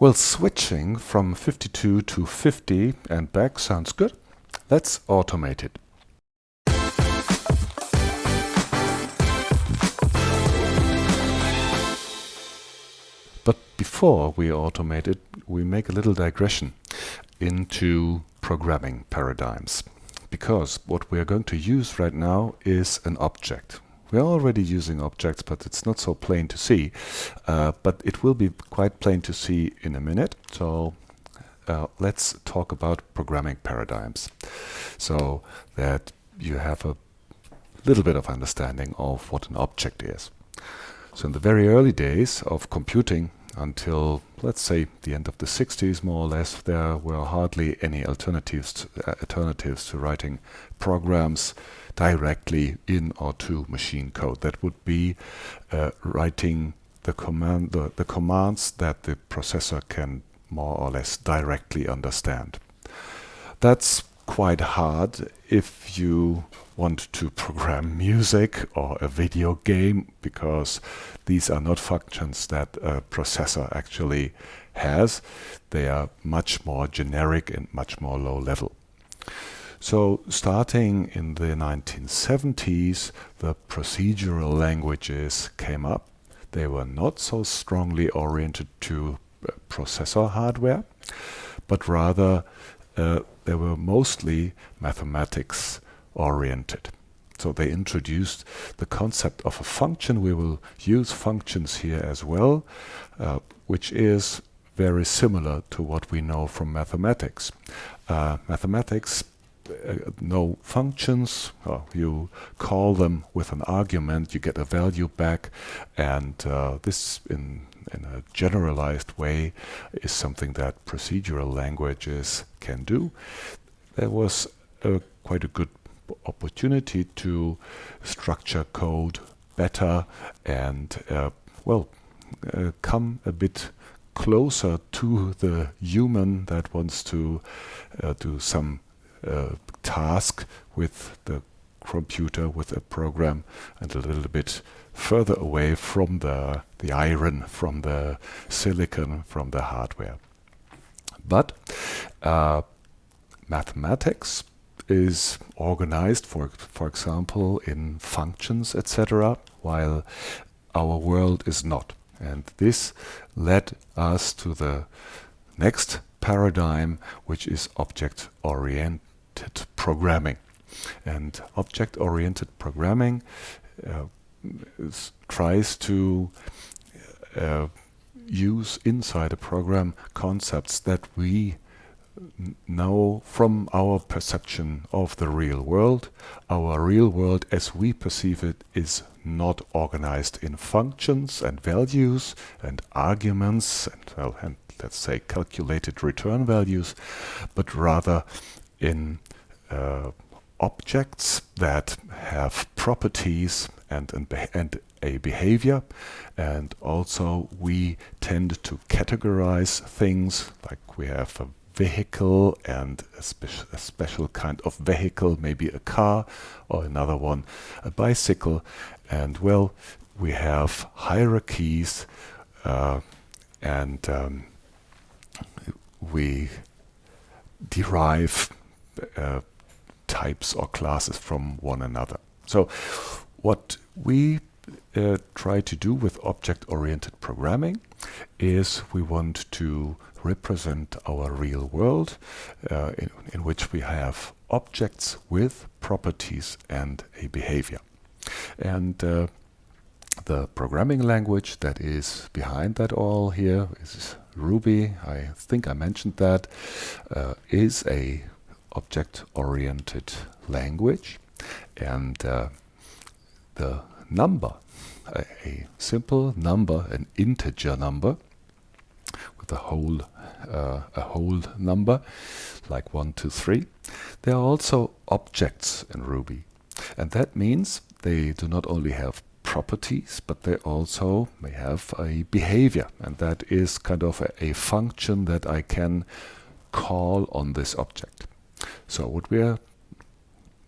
Well, switching from 52 to 50 and back sounds good. Let's automate it. But before we automate it, we make a little digression into programming paradigms. Because what we are going to use right now is an object. We're already using objects, but it's not so plain to see. Uh, but it will be quite plain to see in a minute. So uh, let's talk about programming paradigms. So that you have a little bit of understanding of what an object is. So in the very early days of computing, until let's say the end of the 60s more or less there were hardly any alternatives to, uh, alternatives to writing programs directly in or to machine code. That would be uh, writing the command the, the commands that the processor can more or less directly understand. That's quite hard if you want to program music or a video game because these are not functions that a processor actually has. They are much more generic and much more low level. So starting in the 1970s, the procedural languages came up. They were not so strongly oriented to uh, processor hardware, but rather uh, they were mostly mathematics oriented. So they introduced the concept of a function. We will use functions here as well, uh, which is very similar to what we know from mathematics. Uh, mathematics uh, know functions, you call them with an argument, you get a value back, and uh, this in in a generalized way is something that procedural languages can do. There was a, quite a good opportunity to structure code better and uh, well uh, come a bit closer to the human that wants to uh, do some uh, task with the computer with a program and a little bit further away from the the iron from the silicon from the hardware but uh, mathematics is organized, for, for example, in functions, etc., while our world is not. And this led us to the next paradigm, which is object-oriented programming. And object-oriented programming uh, is, tries to uh, use inside a program concepts that we know from our perception of the real world, our real world as we perceive it is not organized in functions and values and arguments and, well, and let's say calculated return values, but rather in uh, objects that have properties and, and, and a behavior and also we tend to categorize things like we have a vehicle and a, spe a, special kind of vehicle, maybe a car or another one, a bicycle. And well, we have hierarchies uh, and um, we derive uh, types or classes from one another. So what we uh, try to do with object-oriented programming is we want to represent our real world uh, in, in, which we have objects with properties and a behavior. And uh, the programming language that is behind that all here is Ruby. I think I mentioned that uh, is a object-oriented language and uh, the number a, a simple number an integer number with a whole uh, a whole number like 1 2 3 there are also objects in Ruby and that means they do not only have properties but they also may have a behavior and that is kind of a, a function that I can call on this object so what we are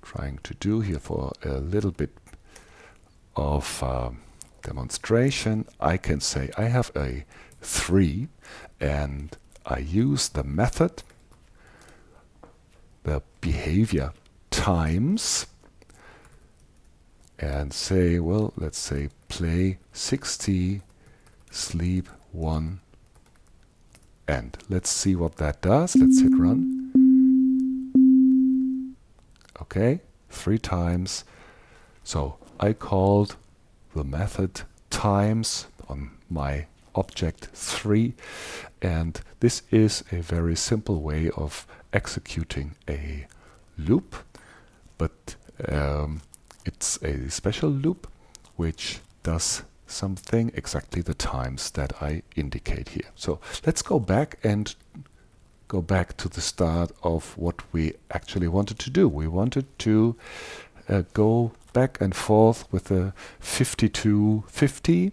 trying to do here for a little bit of uh, demonstration I can say I have a 3 and I use the method, the behavior times and say, well, let's say play 60, sleep 1, and Let's see what that does. Let's hit run. Okay, three times. So I called the method times on my object 3 and this is a very simple way of executing a loop but um, it's a special loop which does something exactly the times that I indicate here. So let's go back and go back to the start of what we actually wanted to do. We wanted to uh, go back and forth with the 5250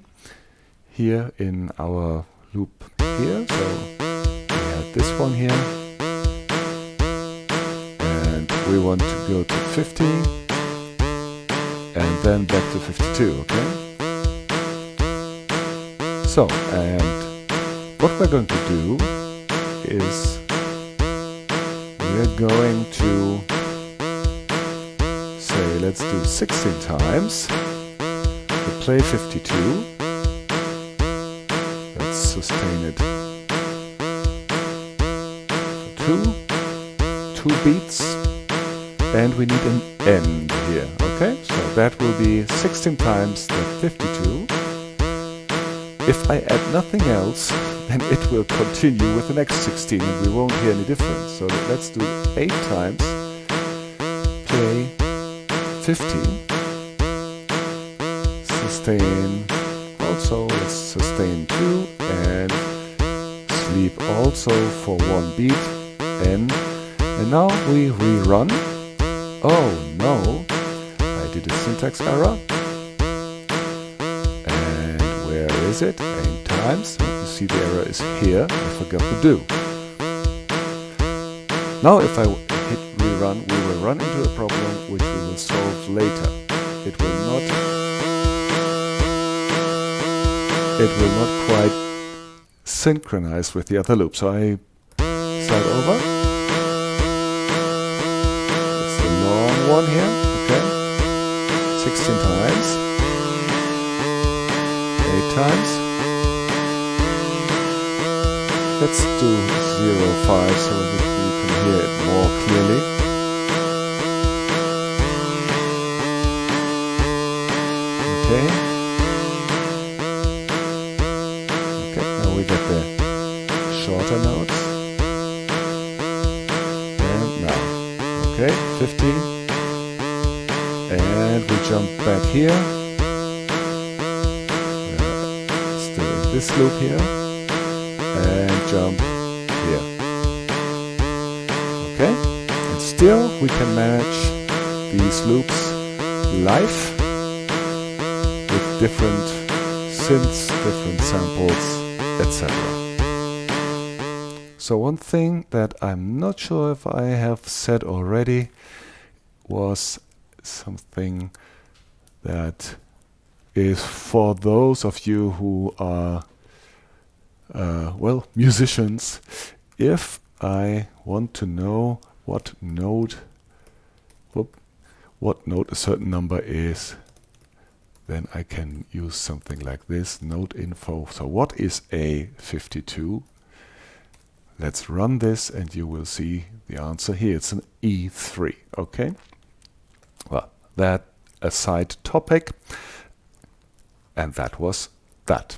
here in our loop here. So we had this one here and we want to go to 50 and then back to 52, okay? So, and what we're going to do is we're going to say let's do 16 times. We play 52 let's sustain it. Two. Two beats. And we need an end here okay? So that will be 16 times the 52 if I add nothing else, then it will continue with the next 16 and we won't hear any difference. So let's do 8 times, play 15, sustain also, let's sustain 2 and sleep also for one beat and, and now we rerun. Oh no, I did a syntax error And where is it? Eight times. You see the error is here. I forgot to do. Now if I hit rerun, we will run into a problem which we will solve later. It will not it will not quite synchronize with the other loop. So I start over. It's the long one here, okay? 16 times eight times. Let's do 0, 5 so that you can hear it more clearly. Okay. Okay, now we get the shorter notes. And now. Okay, 15. And we jump back here. Uh, still this loop here and jump here. Okay? And still we can manage these loops live with different synths, different samples, etc. So one thing that I'm not sure if I have said already was something that is for those of you who are, uh, well, musicians. If I want to know what note, whoop, what note a certain number is, then I can use something like this, note info. So what is A52? Let's run this and you will see the answer here. It's an E3, okay? Well, that a side topic. And that was that.